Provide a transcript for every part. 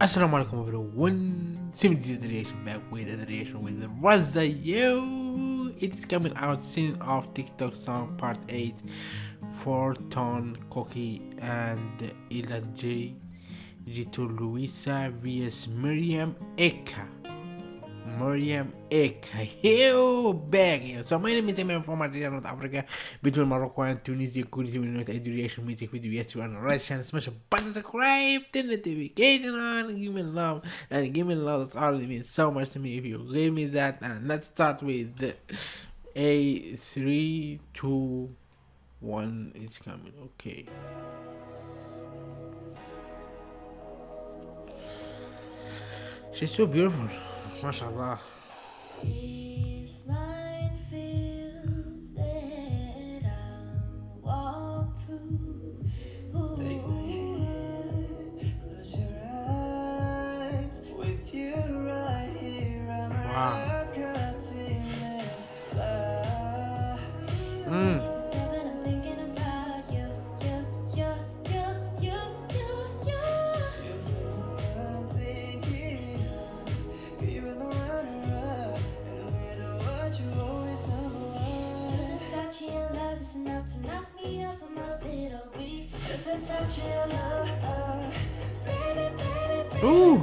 Assalamu alaikum everyone, Simity Iteration back with Iteration with Raza Yo! It's coming out soon of TikTok song part 8 for Ton, Koki and Ilan J, Gito Luisa vs Miriam Eka. Miriam Ek. Hello back. So my name is Emir from Algeria, North Africa, between Morocco and Tunisia. Good evening with Education music video. Yes, you are on right channel. Smash a button, subscribe, turn the notification on, give me love, and give me love. That's all it means so much to me if you give me that. And let's start with a three, two, one. It's coming. Okay. She's so beautiful. ما شاء الله. Ooh!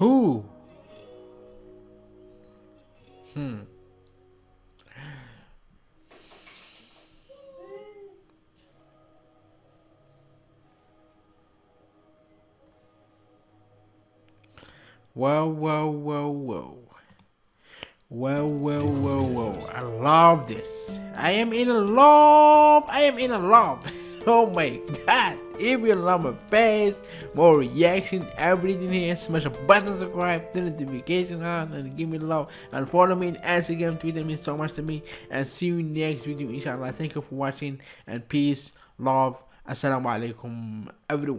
Who? Hmm. Whoa, whoa, whoa, whoa. Whoa, whoa, whoa, whoa. I love this. I am in love. I am in love. Oh my god. If you love my face, more reaction, everything here, smash a button, subscribe, turn the notification on, and give me love. And follow me on Instagram, Twitter means so much to me. And see you next video, inshallah. Thank you for watching, and peace, love. Assalamu alaikum, everyone.